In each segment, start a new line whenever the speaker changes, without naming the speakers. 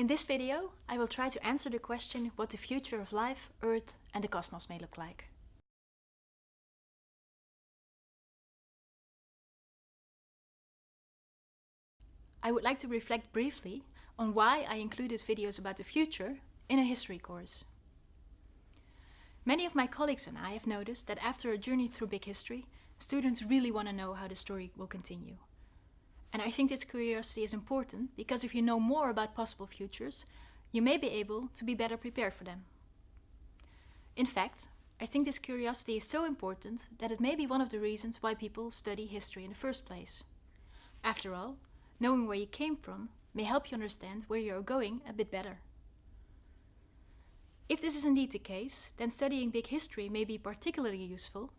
In this video, I will try to answer the question what the future of life, Earth and the cosmos may look like. I would like to reflect briefly on why I included videos about the future in a history course. Many of my colleagues and I have noticed that after a journey through big history, students really want to know how the story will continue. And I think this curiosity is important because if you know more about possible futures, you may be able to be better prepared for them. In fact, I think this curiosity is so important that it may be one of the reasons why people study history in the first place. After all, knowing where you came from may help you understand where you are going a bit better. If this is indeed the case, then studying big history may be particularly useful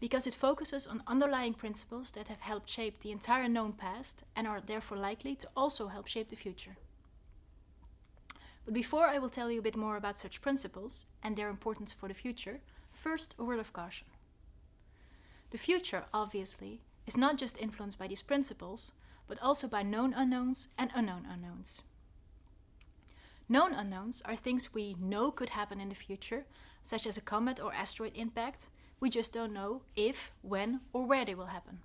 because it focuses on underlying principles that have helped shape the entire known past and are therefore likely to also help shape the future. But before I will tell you a bit more about such principles and their importance for the future, first a word of caution. The future, obviously, is not just influenced by these principles, but also by known unknowns and unknown unknowns. Known unknowns are things we know could happen in the future, such as a comet or asteroid impact, we just don't know if, when or where they will happen.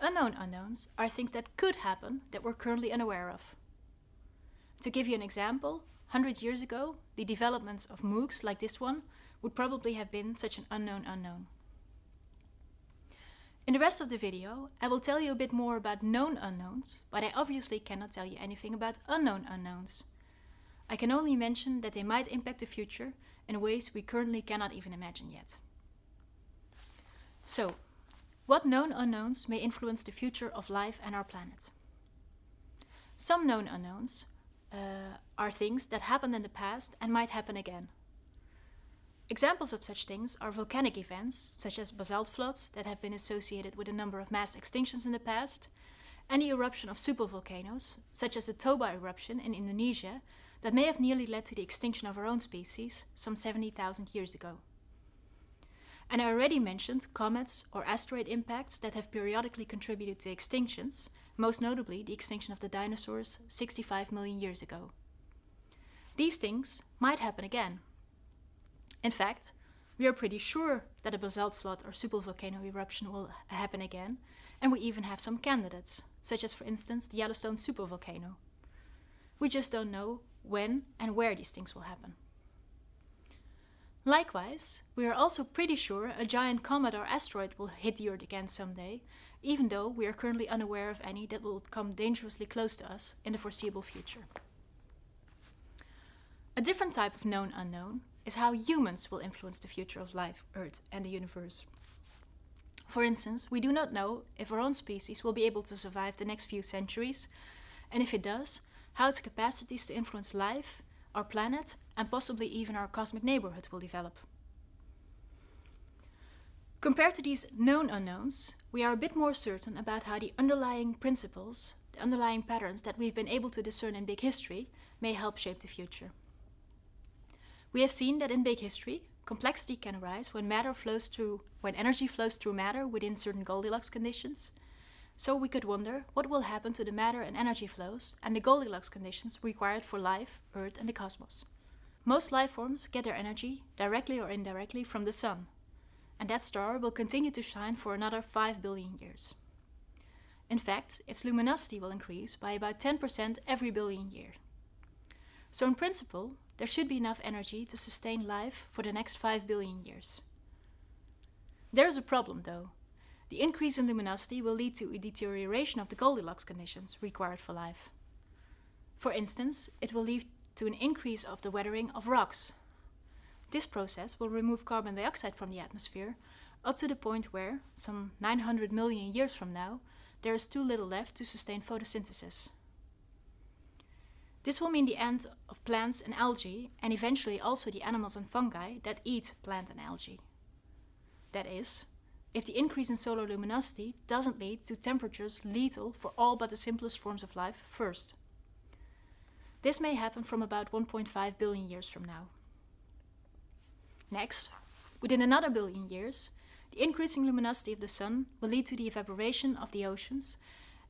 Unknown unknowns are things that could happen that we're currently unaware of. To give you an example, 100 years ago, the developments of MOOCs like this one would probably have been such an unknown unknown. In the rest of the video, I will tell you a bit more about known unknowns, but I obviously cannot tell you anything about unknown unknowns. I can only mention that they might impact the future in ways we currently cannot even imagine yet. So, what known unknowns may influence the future of life and our planet? Some known unknowns uh, are things that happened in the past and might happen again. Examples of such things are volcanic events, such as basalt floods that have been associated with a number of mass extinctions in the past, and the eruption of supervolcanoes, such as the Toba eruption in Indonesia, that may have nearly led to the extinction of our own species some 70,000 years ago. And I already mentioned comets or asteroid impacts that have periodically contributed to extinctions, most notably the extinction of the dinosaurs 65 million years ago. These things might happen again. In fact, we are pretty sure that a basalt flood or supervolcano eruption will happen again, and we even have some candidates, such as for instance the Yellowstone supervolcano. We just don't know when and where these things will happen. Likewise, we are also pretty sure a giant comet or asteroid will hit the Earth again someday, even though we are currently unaware of any that will come dangerously close to us in the foreseeable future. A different type of known unknown is how humans will influence the future of life, Earth and the universe. For instance, we do not know if our own species will be able to survive the next few centuries, and if it does, how its capacities to influence life, our planet, and possibly even our cosmic neighborhood will develop. Compared to these known unknowns, we are a bit more certain about how the underlying principles, the underlying patterns that we've been able to discern in big history, may help shape the future. We have seen that in big history, complexity can arise when matter flows through, when energy flows through matter within certain Goldilocks conditions, so we could wonder what will happen to the matter and energy flows and the Goldilocks conditions required for life, Earth and the cosmos. Most life forms get their energy, directly or indirectly, from the Sun. And that star will continue to shine for another 5 billion years. In fact, its luminosity will increase by about 10% every billion year. So in principle, there should be enough energy to sustain life for the next 5 billion years. There's a problem though. The increase in luminosity will lead to a deterioration of the Goldilocks conditions required for life. For instance, it will lead to an increase of the weathering of rocks. This process will remove carbon dioxide from the atmosphere up to the point where, some 900 million years from now, there is too little left to sustain photosynthesis. This will mean the end of plants and algae, and eventually also the animals and fungi that eat plant and algae. That is, if the increase in solar luminosity doesn't lead to temperatures lethal for all but the simplest forms of life first. This may happen from about 1.5 billion years from now. Next, within another billion years, the increasing luminosity of the sun will lead to the evaporation of the oceans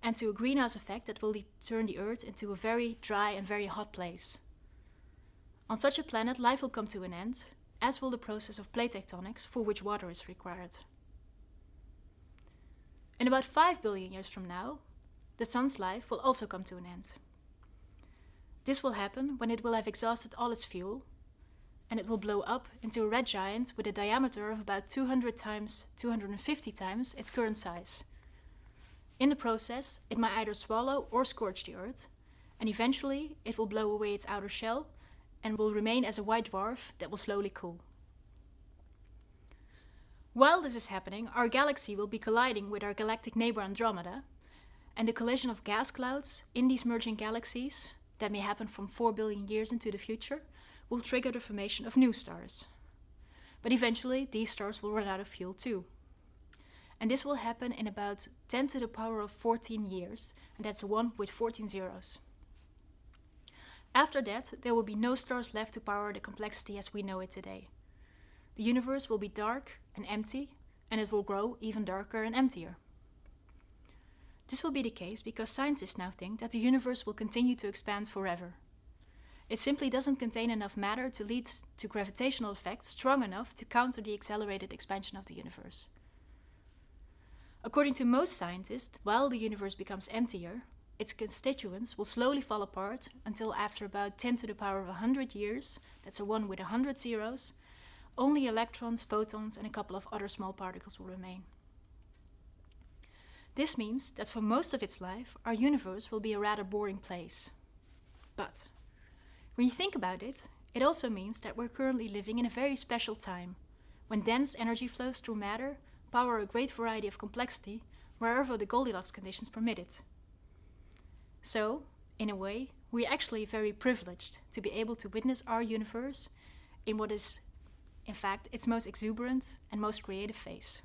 and to a greenhouse effect that will turn the Earth into a very dry and very hot place. On such a planet, life will come to an end, as will the process of plate tectonics for which water is required. In about 5 billion years from now, the Sun's life will also come to an end. This will happen when it will have exhausted all its fuel, and it will blow up into a red giant with a diameter of about 200 times 250 times its current size. In the process, it might either swallow or scorch the Earth, and eventually it will blow away its outer shell and will remain as a white dwarf that will slowly cool. While this is happening, our galaxy will be colliding with our galactic neighbor Andromeda, and the collision of gas clouds in these merging galaxies, that may happen from 4 billion years into the future, will trigger the formation of new stars. But eventually, these stars will run out of fuel too. And this will happen in about 10 to the power of 14 years, and that's 1 with 14 zeros. After that, there will be no stars left to power the complexity as we know it today. The universe will be dark and empty, and it will grow even darker and emptier. This will be the case because scientists now think that the universe will continue to expand forever. It simply doesn't contain enough matter to lead to gravitational effects strong enough to counter the accelerated expansion of the universe. According to most scientists, while the universe becomes emptier, its constituents will slowly fall apart until after about 10 to the power of 100 years, that's a 1 with 100 zeros, only electrons, photons and a couple of other small particles will remain. This means that for most of its life, our universe will be a rather boring place. But when you think about it, it also means that we're currently living in a very special time, when dense energy flows through matter power a great variety of complexity wherever the Goldilocks conditions permit it. So, in a way, we're actually very privileged to be able to witness our universe in what is, in fact, its most exuberant and most creative phase.